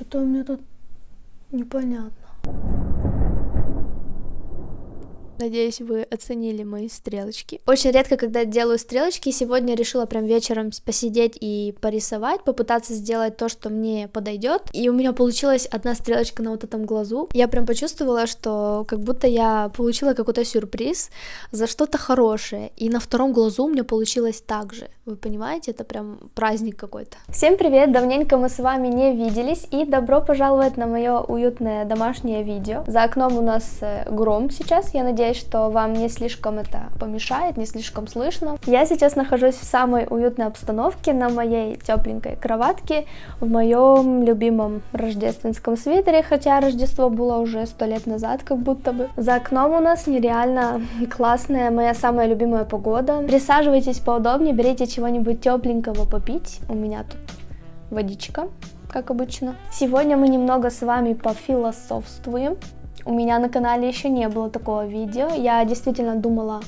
Что-то у меня тут непонятно. Надеюсь, вы оценили мои стрелочки. Очень редко, когда делаю стрелочки, сегодня решила прям вечером посидеть и порисовать, попытаться сделать то, что мне подойдет. И у меня получилась одна стрелочка на вот этом глазу. Я прям почувствовала, что как будто я получила какой-то сюрприз за что-то хорошее. И на втором глазу у меня получилось так же. Вы понимаете, это прям праздник какой-то. Всем привет! Давненько мы с вами не виделись, и добро пожаловать на мое уютное домашнее видео. За окном у нас э, гром сейчас, я надеюсь, что вам не слишком это помешает, не слишком слышно. Я сейчас нахожусь в самой уютной обстановке на моей тепленькой кроватке, в моем любимом рождественском свитере, хотя Рождество было уже сто лет назад, как будто бы. За окном у нас нереально классная, моя самая любимая погода. Присаживайтесь поудобнее, берите чего-нибудь тепленького попить. У меня тут водичка, как обычно. Сегодня мы немного с вами пофилософствуем. У меня на канале еще не было такого видео. Я действительно думала,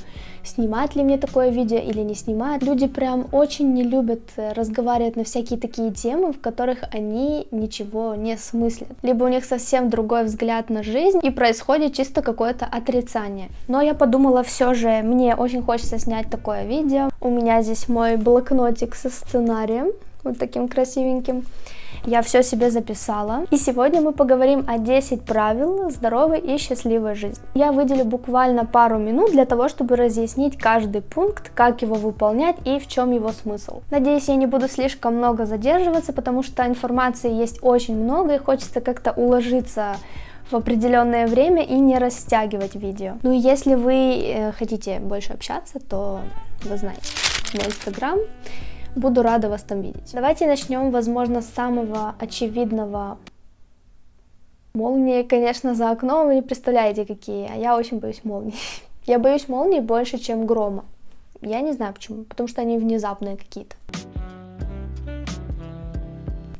снимать ли мне такое видео или не снимать. Люди прям очень не любят э, разговаривать на всякие такие темы, в которых они ничего не смыслят. Либо у них совсем другой взгляд на жизнь и происходит чисто какое-то отрицание. Но я подумала все же, мне очень хочется снять такое видео. У меня здесь мой блокнотик со сценарием, вот таким красивеньким. Я все себе записала. И сегодня мы поговорим о 10 правил здоровой и счастливой жизни. Я выделю буквально пару минут для того, чтобы разъяснить каждый пункт, как его выполнять и в чем его смысл. Надеюсь, я не буду слишком много задерживаться, потому что информации есть очень много и хочется как-то уложиться в определенное время и не растягивать видео. Ну и если вы э, хотите больше общаться, то вы знаете мой инстаграм Буду рада вас там видеть. Давайте начнем, возможно, с самого очевидного. Молнии, конечно, за окном, вы не представляете, какие, а я очень боюсь молний. Я боюсь молний больше, чем грома. Я не знаю почему, потому что они внезапные какие-то.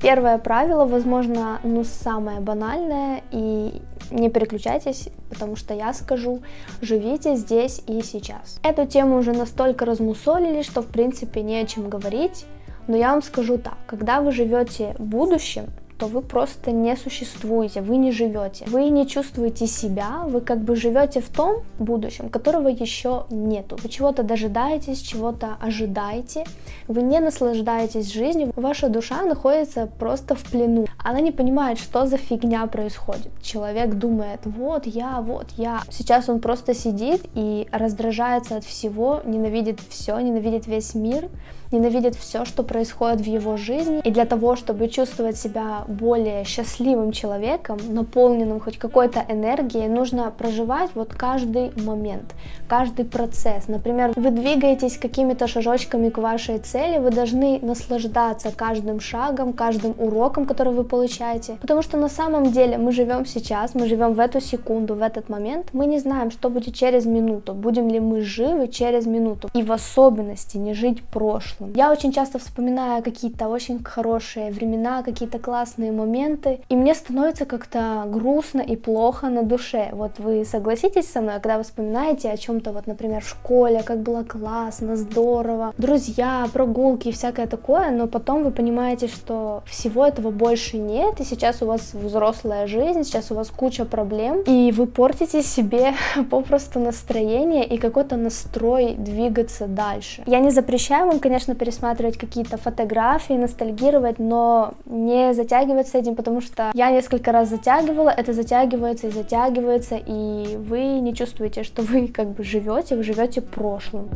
Первое правило, возможно, ну самое банальное, и не переключайтесь, потому что я скажу, живите здесь и сейчас. Эту тему уже настолько размусолили, что в принципе не о чем говорить, но я вам скажу так, когда вы живете будущим, то вы просто не существуете, вы не живете. Вы не чувствуете себя, вы как бы живете в том будущем, которого еще нету. Вы чего-то дожидаетесь, чего-то ожидаете, вы не наслаждаетесь жизнью, ваша душа находится просто в плену. Она не понимает, что за фигня происходит. Человек думает, вот я, вот я. Сейчас он просто сидит и раздражается от всего, ненавидит все, ненавидит весь мир, ненавидит все, что происходит в его жизни. И для того, чтобы чувствовать себя более счастливым человеком, наполненным хоть какой-то энергией, нужно проживать вот каждый момент, каждый процесс. Например, вы двигаетесь какими-то шажочками к вашей цели, вы должны наслаждаться каждым шагом, каждым уроком, который вы получаете. Потому что на самом деле мы живем сейчас, мы живем в эту секунду, в этот момент. Мы не знаем, что будет через минуту, будем ли мы живы через минуту. И в особенности не жить прошлым прошлым. Я очень часто вспоминаю какие-то очень хорошие времена, какие-то классные моменты, и мне становится как-то грустно и плохо на душе. Вот вы согласитесь со мной, когда вы вспоминаете о чем-то, вот, например, в школе, как было классно, здорово, друзья, прогулки и всякое такое, но потом вы понимаете, что всего этого больше нет, и сейчас у вас взрослая жизнь, сейчас у вас куча проблем, и вы портите себе попросту настроение и какой-то настрой двигаться дальше. Я не запрещаю вам, конечно, конечно, пересматривать какие-то фотографии, ностальгировать, но не затягивать с этим, потому что я несколько раз затягивала, это затягивается и затягивается, и вы не чувствуете, что вы как бы живете, вы живете прошлым.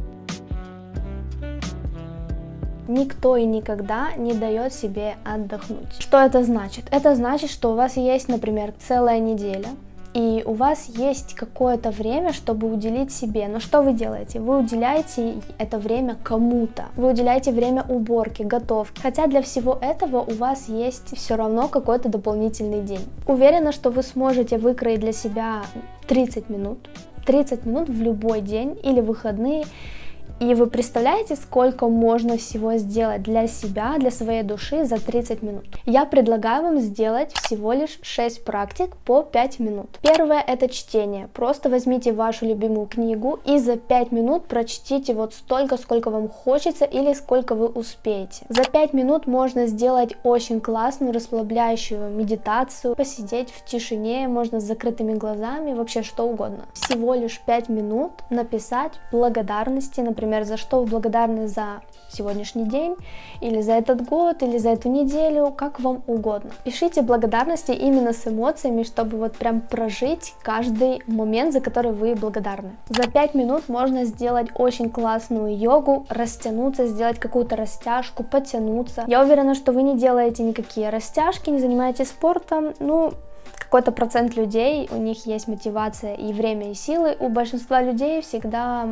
Никто и никогда не дает себе отдохнуть. Что это значит? Это значит, что у вас есть, например, целая неделя, и у вас есть какое-то время, чтобы уделить себе. Но что вы делаете? Вы уделяете это время кому-то. Вы уделяете время уборки, готовки. Хотя для всего этого у вас есть все равно какой-то дополнительный день. Уверена, что вы сможете выкроить для себя 30 минут. 30 минут в любой день или выходные И вы представляете, сколько можно всего сделать для себя, для своей души за 30 минут? Я предлагаю вам сделать всего лишь 6 практик по 5 минут. Первое это чтение. Просто возьмите вашу любимую книгу и за 5 минут прочтите вот столько, сколько вам хочется или сколько вы успеете. За 5 минут можно сделать очень классную расслабляющую медитацию, посидеть в тишине, можно с закрытыми глазами, вообще что угодно. Всего лишь 5 минут написать благодарности, например, за что вы благодарны за сегодняшний день, или за этот год, или за эту неделю, как вам угодно. Пишите благодарности именно с эмоциями, чтобы вот прям прожить каждый момент, за который вы благодарны. За 5 минут можно сделать очень классную йогу, растянуться, сделать какую-то растяжку, потянуться. Я уверена, что вы не делаете никакие растяжки, не занимаетесь спортом, ну, какой-то процент людей, у них есть мотивация и время, и силы. У большинства людей всегда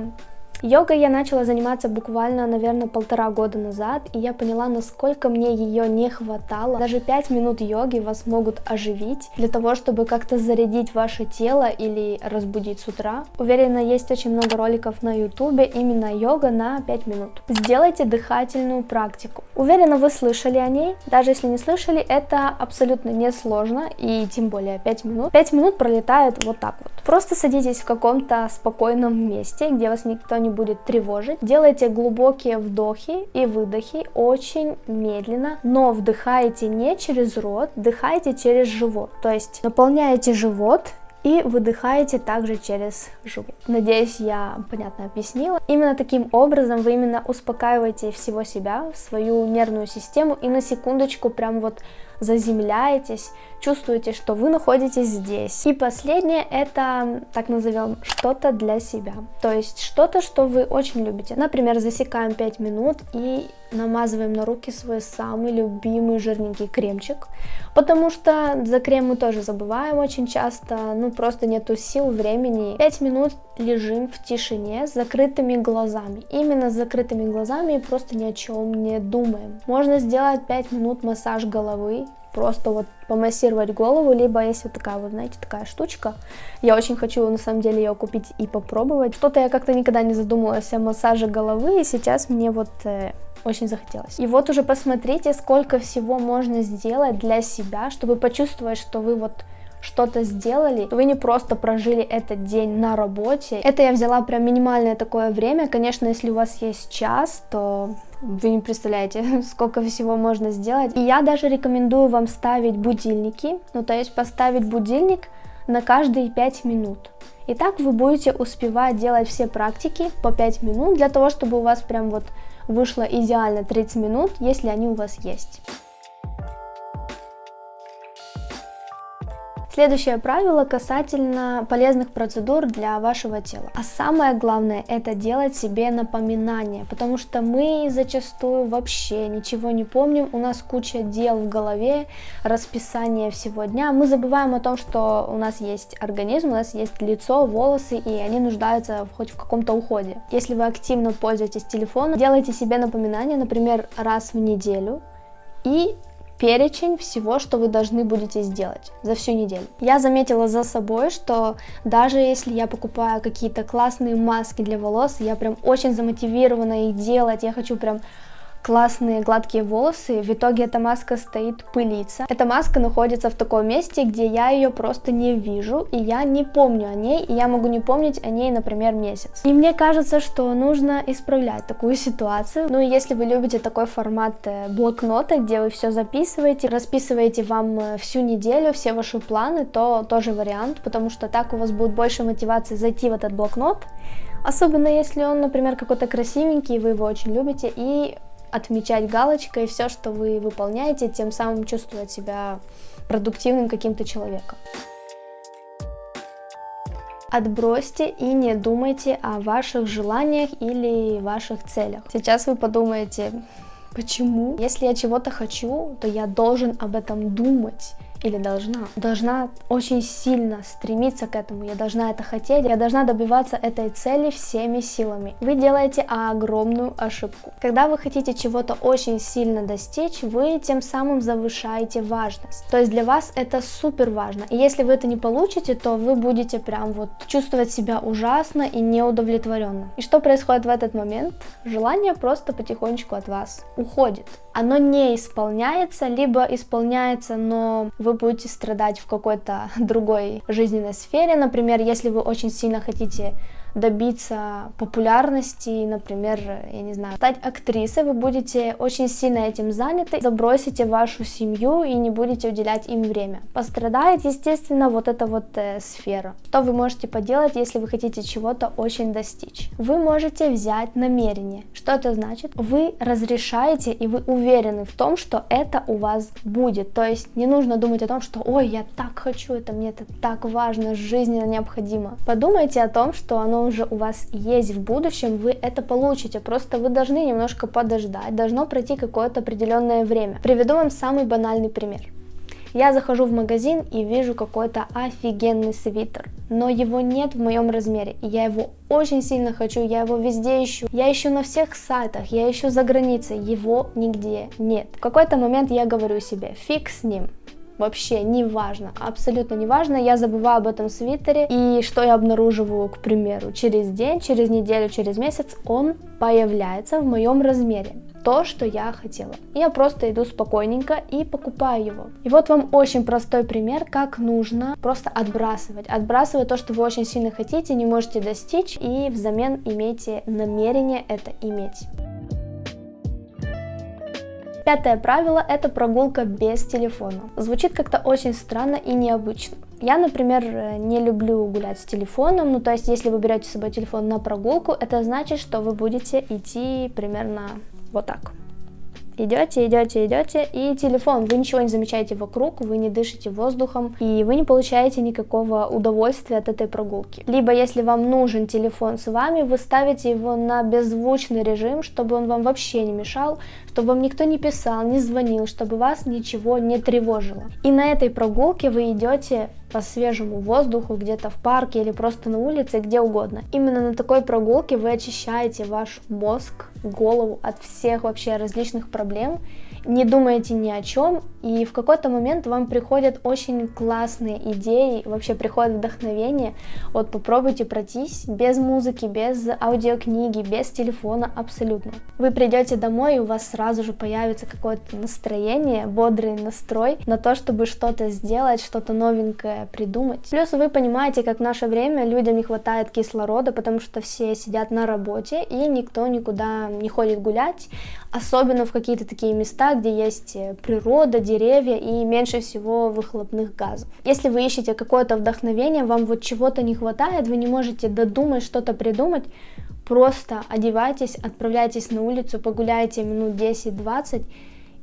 Йогой я начала заниматься буквально, наверное, полтора года назад, и я поняла, насколько мне ее не хватало. Даже 5 минут йоги вас могут оживить для того, чтобы как-то зарядить ваше тело или разбудить с утра. Уверена, есть очень много роликов на ютубе именно йога на 5 минут. Сделайте дыхательную практику. Уверена, вы слышали о ней. Даже если не слышали, это абсолютно не сложно, и тем более 5 минут. 5 минут пролетает вот так вот. Просто садитесь в каком-то спокойном месте, где вас никто не будет тревожить. Делайте глубокие вдохи и выдохи очень медленно, но вдыхайте не через рот, вдыхайте через живот. То есть наполняете живот и выдыхаете также через живот. Надеюсь, я понятно объяснила. Именно таким образом вы именно успокаиваете всего себя, свою нервную систему и на секундочку прям вот заземляетесь, чувствуете, что вы находитесь здесь. И последнее это, так назовем, что-то для себя. То есть что-то, что вы очень любите. Например, засекаем 5 минут и намазываем на руки свой самый любимый жирненький кремчик, потому что за крем мы тоже забываем очень часто, ну просто нету сил, времени. 5 минут лежим в тишине с закрытыми глазами, именно с закрытыми глазами и просто ни о чем не думаем. Можно сделать 5 минут массаж головы, просто вот помассировать голову, либо есть вот такая вот, знаете, такая штучка. Я очень хочу, на самом деле, ее купить и попробовать. Что-то я как-то никогда не задумывалась о массаже головы, и сейчас мне вот э, очень захотелось. И вот уже посмотрите, сколько всего можно сделать для себя, чтобы почувствовать, что вы вот что-то сделали, вы не просто прожили этот день на работе. Это я взяла прям минимальное такое время. Конечно, если у вас есть час, то вы не представляете, сколько всего можно сделать. И я даже рекомендую вам ставить будильники, ну то есть поставить будильник на каждые 5 минут. И так вы будете успевать делать все практики по 5 минут, для того, чтобы у вас прям вот вышло идеально 30 минут, если они у вас есть. Следующее правило касательно полезных процедур для вашего тела. А самое главное это делать себе напоминания, потому что мы зачастую вообще ничего не помним, у нас куча дел в голове, расписание всего дня, мы забываем о том, что у нас есть организм, у нас есть лицо, волосы, и они нуждаются хоть в каком-то уходе. Если вы активно пользуетесь телефоном, делайте себе напоминания, например, раз в неделю, и перечень всего, что вы должны будете сделать за всю неделю. Я заметила за собой, что даже если я покупаю какие-то классные маски для волос, я прям очень замотивирована их делать, я хочу прям классные гладкие волосы, в итоге эта маска стоит пылиться. Эта маска находится в таком месте, где я ее просто не вижу, и я не помню о ней, и я могу не помнить о ней, например, месяц. И мне кажется, что нужно исправлять такую ситуацию. Ну и если вы любите такой формат э, блокнота, где вы все записываете, расписываете вам э, всю неделю, все ваши планы, то тоже вариант, потому что так у вас будет больше мотивации зайти в этот блокнот, Особенно если он, например, какой-то красивенький, вы его очень любите, и отмечать галочкой все, что вы выполняете, тем самым чувствовать себя продуктивным каким-то человеком. Отбросьте и не думайте о ваших желаниях или ваших целях. Сейчас вы подумаете, почему? Если я чего-то хочу, то я должен об этом думать или должна, должна очень сильно стремиться к этому, я должна это хотеть, я должна добиваться этой цели всеми силами. Вы делаете огромную ошибку. Когда вы хотите чего-то очень сильно достичь, вы тем самым завышаете важность. То есть для вас это супер важно. И если вы это не получите, то вы будете прям вот чувствовать себя ужасно и неудовлетворенно. И что происходит в этот момент? Желание просто потихонечку от вас уходит. Оно не исполняется, либо исполняется, но вы будете страдать в какой-то другой жизненной сфере. Например, если вы очень сильно хотите добиться популярности, например, я не знаю, стать актрисой, вы будете очень сильно этим заняты, забросите вашу семью и не будете уделять им время. Пострадает, естественно, вот эта вот э, сфера. Что вы можете поделать, если вы хотите чего-то очень достичь? Вы можете взять намерение. Что это значит? Вы разрешаете и вы уверены в том, что это у вас будет. То есть не нужно думать о том, что ой, я так хочу, это мне это так важно, жизненно необходимо. Подумайте о том, что уже у вас есть в будущем, вы это получите, просто вы должны немножко подождать, должно пройти какое-то определенное время. Приведу вам самый банальный пример. Я захожу в магазин и вижу какой-то офигенный свитер, но его нет в моем размере, я его очень сильно хочу, я его везде ищу, я ищу на всех сайтах, я ищу за границей, его нигде нет. В какой-то момент я говорю себе, фиг с ним, вообще не важно, абсолютно не важно, я забываю об этом свитере, и что я обнаруживаю, к примеру, через день, через неделю, через месяц, он появляется в моем размере то, что я хотела. Я просто иду спокойненько и покупаю его. И вот вам очень простой пример, как нужно просто отбрасывать. Отбрасывать то, что вы очень сильно хотите, не можете достичь, и взамен имейте намерение это иметь. Пятое правило – это прогулка без телефона. Звучит как-то очень странно и необычно. Я, например, не люблю гулять с телефоном, ну то есть если вы берете с собой телефон на прогулку, это значит, что вы будете идти примерно вот так. Идете, идете, идете, и телефон, вы ничего не замечаете вокруг, вы не дышите воздухом, и вы не получаете никакого удовольствия от этой прогулки. Либо, если вам нужен телефон с вами, вы ставите его на беззвучный режим, чтобы он вам вообще не мешал, чтобы вам никто не писал, не звонил, чтобы вас ничего не тревожило. И на этой прогулке вы идете по свежему воздуху, где-то в парке или просто на улице, где угодно. Именно на такой прогулке вы очищаете ваш мозг, голову от всех вообще различных проблем не думаете ни о чем, и в какой-то момент вам приходят очень классные идеи, вообще приходит вдохновение. Вот попробуйте пройтись без музыки, без аудиокниги, без телефона абсолютно. Вы придете домой, и у вас сразу же появится какое-то настроение, бодрый настрой на то, чтобы что-то сделать, что-то новенькое придумать. Плюс вы понимаете, как в наше время людям не хватает кислорода, потому что все сидят на работе, и никто никуда не ходит гулять, особенно в какие-то такие места, где есть э, природа, деревья и меньше всего выхлопных газов. Если вы ищете какое-то вдохновение, вам вот чего-то не хватает, вы не можете додумать что-то придумать, просто одевайтесь, отправляйтесь на улицу, погуляйте минут 10-20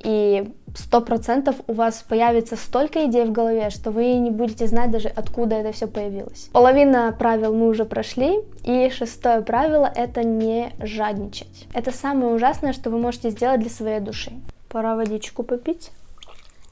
и сто процентов у вас появится столько идей в голове, что вы не будете знать даже откуда это все появилось. Половина правил мы уже прошли, и шестое правило это не жадничать. Это самое ужасное, что вы можете сделать для своей души. Пора водичку попить.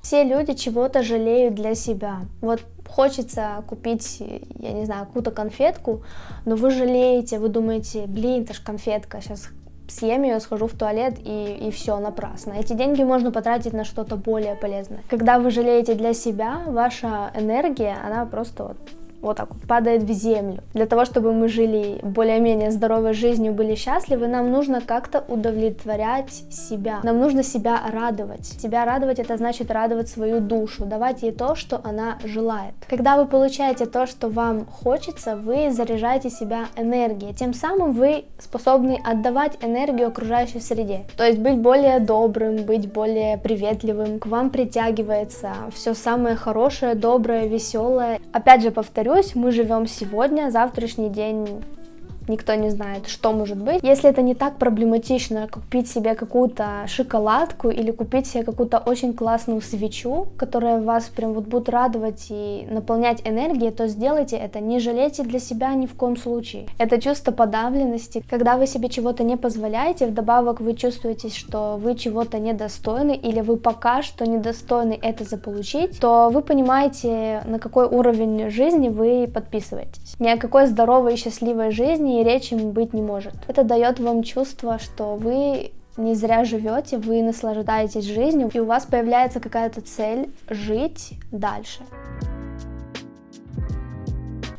Все люди чего-то жалеют для себя. Вот хочется купить, я не знаю, какую-то конфетку, но вы жалеете, вы думаете, блин, это ж конфетка, сейчас съем ее, схожу в туалет и, и все, напрасно. Эти деньги можно потратить на что-то более полезное. Когда вы жалеете для себя, ваша энергия, она просто вот вот так вот падает в землю. Для того, чтобы мы жили более-менее здоровой жизнью, были счастливы, нам нужно как-то удовлетворять себя. Нам нужно себя радовать. Себя радовать это значит радовать свою душу, давать ей то, что она желает. Когда вы получаете то, что вам хочется, вы заряжаете себя энергией. Тем самым вы способны отдавать энергию окружающей среде. То есть быть более добрым, быть более приветливым. К вам притягивается все самое хорошее, доброе, веселое. Опять же повторю, повторюсь, мы живем сегодня, завтрашний день никто не знает, что может быть. Если это не так проблематично, купить себе какую-то шоколадку или купить себе какую-то очень классную свечу, которая вас прям вот будет радовать и наполнять энергией, то сделайте это. Не жалейте для себя ни в коем случае. Это чувство подавленности, когда вы себе чего-то не позволяете, вдобавок вы чувствуете, что вы чего-то недостойны или вы пока что недостойны это заполучить, то вы понимаете, на какой уровень жизни вы подписываетесь. Ни о какой здоровой и счастливой жизни и речи быть не может. Это дает вам чувство, что вы не зря живете, вы наслаждаетесь жизнью, и у вас появляется какая-то цель жить дальше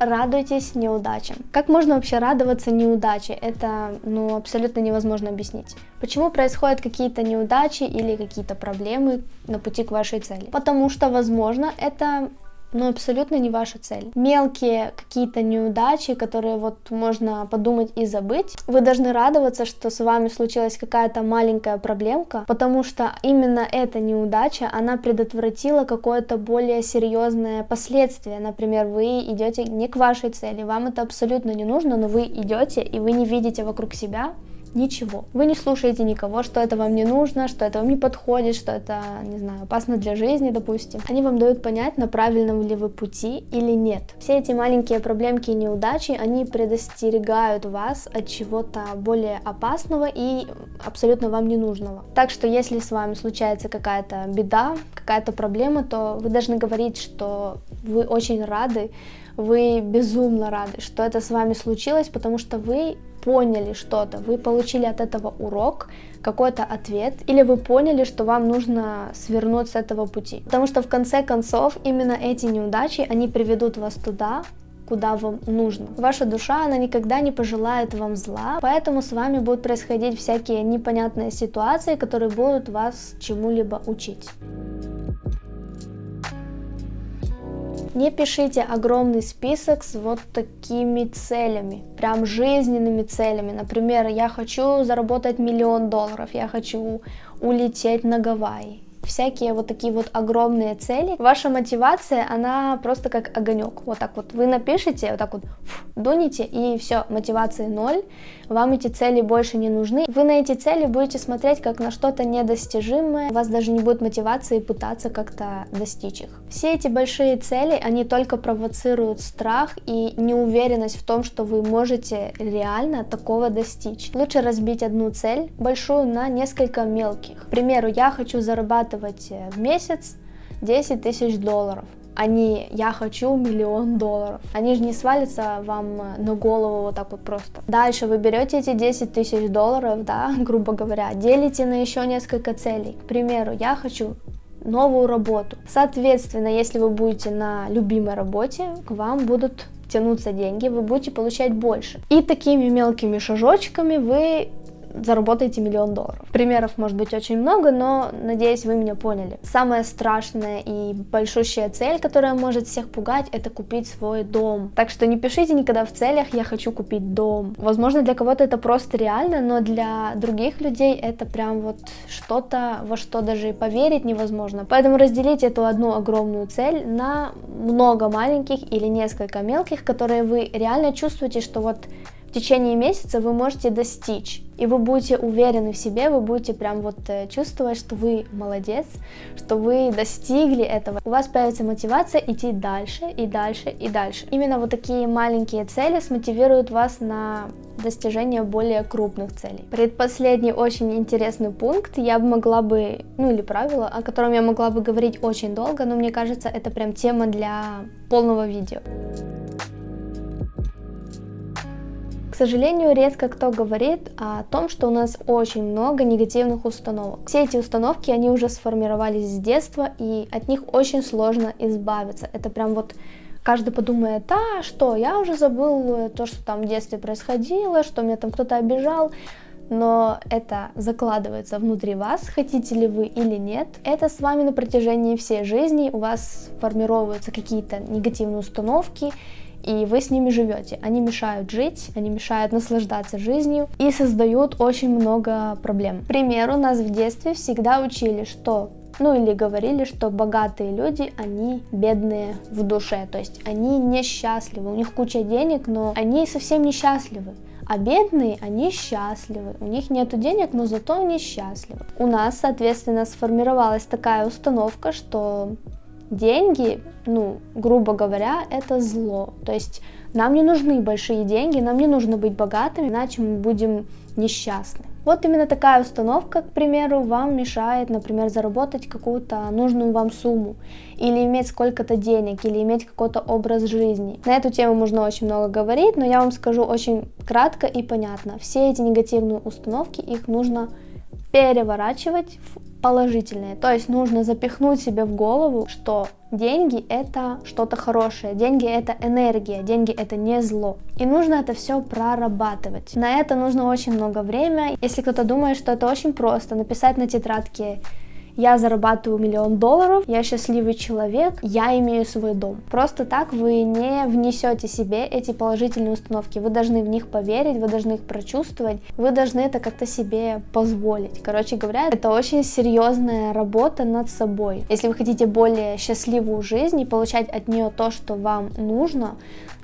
радуйтесь неудачам. Как можно вообще радоваться неудаче? Это ну, абсолютно невозможно объяснить. Почему происходят какие-то неудачи или какие-то проблемы на пути к вашей цели? Потому что, возможно, это но абсолютно не ваша цель. Мелкие какие-то неудачи, которые вот можно подумать и забыть, вы должны радоваться, что с вами случилась какая-то маленькая проблемка, потому что именно эта неудача, она предотвратила какое-то более серьезное последствие. Например, вы идете не к вашей цели, вам это абсолютно не нужно, но вы идете и вы не видите вокруг себя ничего. Вы не слушаете никого, что это вам не нужно, что это вам не подходит, что это, не знаю, опасно для жизни, допустим. Они вам дают понять, на правильном ли вы пути или нет. Все эти маленькие проблемки и неудачи, они предостерегают вас от чего-то более опасного и абсолютно вам не нужного. Так что если с вами случается какая-то беда, какая-то проблема, то вы должны говорить, что вы очень рады, вы безумно рады, что это с вами случилось, потому что вы поняли что-то, вы получили от этого урок, какой-то ответ, или вы поняли, что вам нужно свернуть с этого пути. Потому что в конце концов именно эти неудачи, они приведут вас туда, куда вам нужно. Ваша душа, она никогда не пожелает вам зла, поэтому с вами будут происходить всякие непонятные ситуации, которые будут вас чему-либо учить. Не пишите огромный список с вот такими целями, прям жизненными целями. Например, я хочу заработать миллион долларов, я хочу улететь на Гавайи всякие вот такие вот огромные цели, ваша мотивация, она просто как огонек. Вот так вот вы напишите, вот так вот фу, дуните, и все, мотивации ноль, вам эти цели больше не нужны. Вы на эти цели будете смотреть как на что-то недостижимое, у вас даже не будет мотивации пытаться как-то достичь их. Все эти большие цели, они только провоцируют страх и неуверенность в том, что вы можете реально такого достичь. Лучше разбить одну цель большую на несколько мелких. К примеру, я хочу зарабатывать э, в месяц 10 тысяч долларов а я хочу миллион долларов. Они же не свалятся вам э, на голову вот так вот просто. Дальше вы берете эти 10 тысяч долларов, да, грубо говоря, делите на еще несколько целей. К примеру, я хочу новую работу. Соответственно, если вы будете на любимой работе, к вам будут тянуться деньги, вы будете получать больше. И такими мелкими шажочками вы заработаете миллион долларов. Примеров может быть очень много, но надеюсь, вы меня поняли. Самая страшная и большущая цель, которая может всех пугать, это купить свой дом. Так что не пишите никогда в целях «я хочу купить дом». Возможно, для кого-то это просто реально, но для других людей это прям вот что-то, во что даже и поверить невозможно. Поэтому разделите эту одну огромную цель на много маленьких или несколько мелких, которые вы реально чувствуете, что вот в течение месяца вы можете достичь. И вы будете уверены в себе, вы будете прям вот э, чувствовать, что вы молодец, что вы достигли этого. У вас появится мотивация идти дальше и дальше и дальше. Именно вот такие маленькие цели смотивируют вас на достижение более крупных целей. Предпоследний очень интересный пункт, я бы могла бы, ну или правило, о котором я могла бы говорить очень долго, но мне кажется, это прям тема для полного видео. Сожалению, редко кто говорит о том, что у нас очень много негативных установок. Все эти установки, они уже сформировались с детства, и от них очень сложно избавиться. Это прям вот каждый подумает, а что, я уже забыл то, что там в детстве происходило, что меня там кто-то обижал, но это закладывается внутри вас, хотите ли вы или нет. Это с вами на протяжении всей жизни, у вас формируются какие-то негативные установки, и вы с ними живете. Они мешают жить, они мешают наслаждаться жизнью и создают очень много проблем. К примеру, нас в детстве всегда учили, что ну или говорили, что богатые люди, они бедные в душе, то есть они несчастливы, у них куча денег, но они совсем несчастливы А бедные, они счастливы. У них нет денег, но зато они счастливы. У нас, соответственно, сформировалась такая установка, что деньги, ну, грубо говоря, это зло. То есть нам не нужны большие деньги, нам не нужно быть богатыми, иначе мы будем несчастны. Вот именно такая установка, к примеру, вам мешает, например, заработать какую-то нужную вам сумму, или иметь сколько-то денег, или иметь какой-то образ жизни. На эту тему можно очень много говорить, но я вам скажу очень кратко и понятно. Все эти негативные установки, их нужно переворачивать положительные. То есть нужно запихнуть себе в голову, что деньги это что-то хорошее, деньги это энергия, деньги это не зло. И нужно это все прорабатывать. На это нужно очень много времени. Если кто-то думает, что это очень просто, написать на тетрадке я зарабатываю миллион долларов, я счастливый человек, я имею свой дом. Просто так вы не внесете себе эти положительные установки, вы должны в них поверить, вы должны их прочувствовать, вы должны это как-то себе позволить. Короче говоря, это очень серьезная работа над собой. Если вы хотите более счастливую жизнь и получать от нее то, что вам нужно,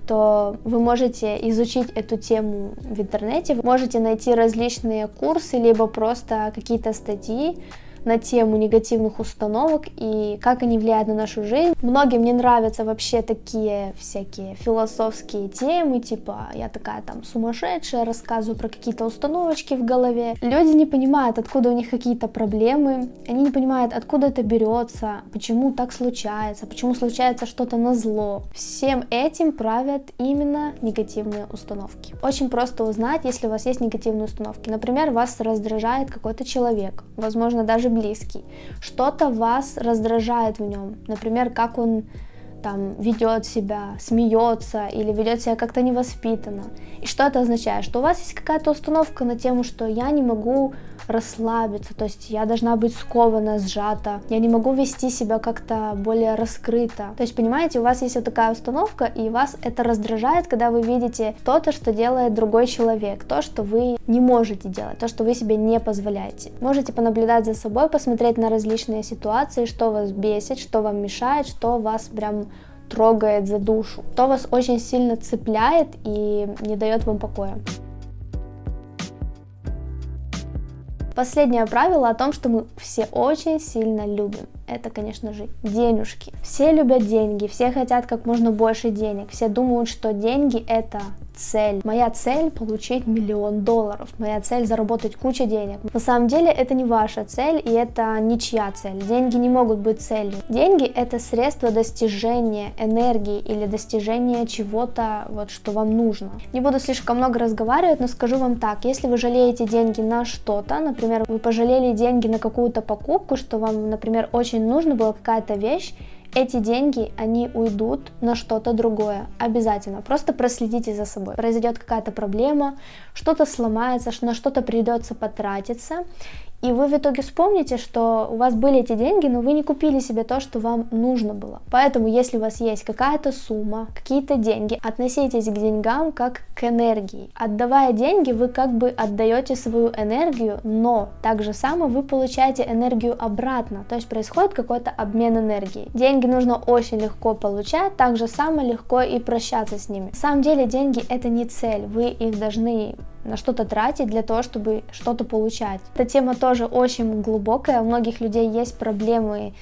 то вы можете изучить эту тему в интернете, вы можете найти различные курсы, либо просто какие-то статьи, на тему негативных установок и как они влияют на нашу жизнь. Многим не нравятся вообще такие всякие философские темы, типа я такая там сумасшедшая, рассказываю про какие-то установочки в голове. Люди не понимают, откуда у них какие-то проблемы, они не понимают, откуда это берется, почему так случается, почему случается что-то на зло. Всем этим правят именно негативные установки. Очень просто узнать, если у вас есть негативные установки. Например, вас раздражает какой-то человек, возможно, даже близкий, что-то вас раздражает в нем, например, как он там ведет себя, смеется или ведет себя как-то невоспитанно. И что это означает? Что у вас есть какая-то установка на тему, что я не могу расслабиться, то есть я должна быть скована, сжата, я не могу вести себя как-то более раскрыто. То есть, понимаете, у вас есть вот такая установка, и вас это раздражает, когда вы видите то-то, что делает другой человек, то, что вы не можете делать, то, что вы себе не позволяете. Можете понаблюдать за собой, посмотреть на различные ситуации, что вас бесит, что вам мешает, что вас прям трогает за душу, то вас очень сильно цепляет и не дает вам покоя. Последнее правило о том, что мы все очень сильно любим. Это, конечно же, денежки. Все любят деньги, все хотят как можно больше денег, все думают, что деньги это цель. Моя цель получить миллион долларов. Моя цель заработать кучу денег. На самом деле это не ваша цель и это ничья цель. Деньги не могут быть целью. Деньги это средство достижения энергии или достижения чего-то, вот что вам нужно. Не буду слишком много разговаривать, но скажу вам так. Если вы жалеете деньги на что-то, например, вы пожалели деньги на какую-то покупку, что вам, например, очень нужно было какая-то вещь, эти деньги, они уйдут на что-то другое, обязательно. Просто проследите за собой. Произойдет какая-то проблема, что-то сломается, на что-то придется потратиться, и вы в итоге вспомните, что у вас были эти деньги, но вы не купили себе то, что вам нужно было. Поэтому, если у вас есть какая-то сумма, какие-то деньги, относитесь к деньгам как к энергии. Отдавая деньги, вы как бы отдаете свою энергию, но так же само вы получаете энергию обратно, то есть происходит какой-то обмен энергией. Деньги нужно очень легко получать, так же само легко и прощаться с ними. На самом деле деньги это не цель, вы их должны на что-то тратить для того, чтобы что-то получать. Эта тема тоже очень глубокая, у многих людей есть проблемы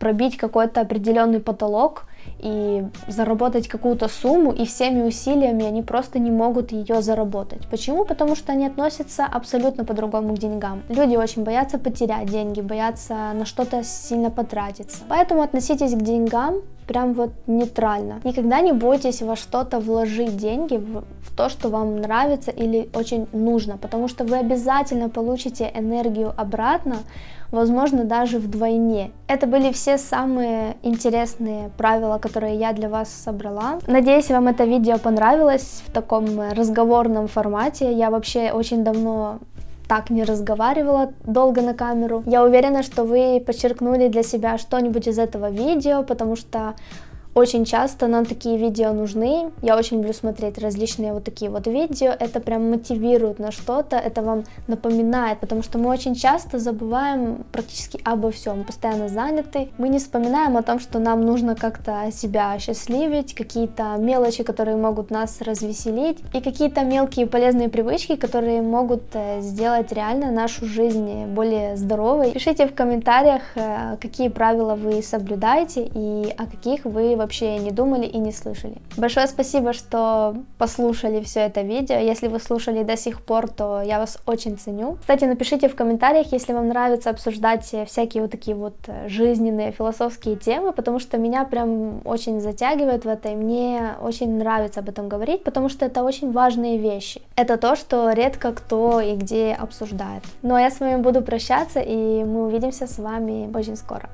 пробить какой-то определенный потолок и заработать какую-то сумму, и всеми усилиями они просто не могут ее заработать. Почему? Потому что они относятся абсолютно по-другому к деньгам. Люди очень боятся потерять деньги, боятся на что-то сильно потратиться. Поэтому относитесь к деньгам прям вот нейтрально. Никогда не бойтесь во что-то вложить деньги, в, в то, что вам нравится или очень нужно, потому что вы обязательно получите энергию обратно, возможно, даже вдвойне. Это были все самые интересные правила, которые я для вас собрала. Надеюсь, вам это видео понравилось в таком разговорном формате. Я вообще очень давно так не разговаривала долго на камеру. Я уверена, что вы подчеркнули для себя что-нибудь из этого видео, потому что Очень часто нам такие видео нужны. Я очень люблю смотреть различные вот такие вот видео. Это прям мотивирует на что-то, это вам напоминает, потому что мы очень часто забываем практически обо всем, постоянно заняты. Мы не вспоминаем о том, что нам нужно как-то себя счастливить, какие-то мелочи, которые могут нас развеселить, и какие-то мелкие полезные привычки, которые могут э, сделать реально нашу жизнь более здоровой. Пишите в комментариях, э, какие правила вы соблюдаете и о каких вы вообще не думали и не слышали. Большое спасибо, что послушали все это видео. Если вы слушали до сих пор, то я вас очень ценю. Кстати, напишите в комментариях, если вам нравится обсуждать всякие вот такие вот жизненные, философские темы, потому что меня прям очень затягивает в это, и мне очень нравится об этом говорить, потому что это очень важные вещи. Это то, что редко кто и где обсуждает. Ну а я с вами буду прощаться, и мы увидимся с вами очень скоро.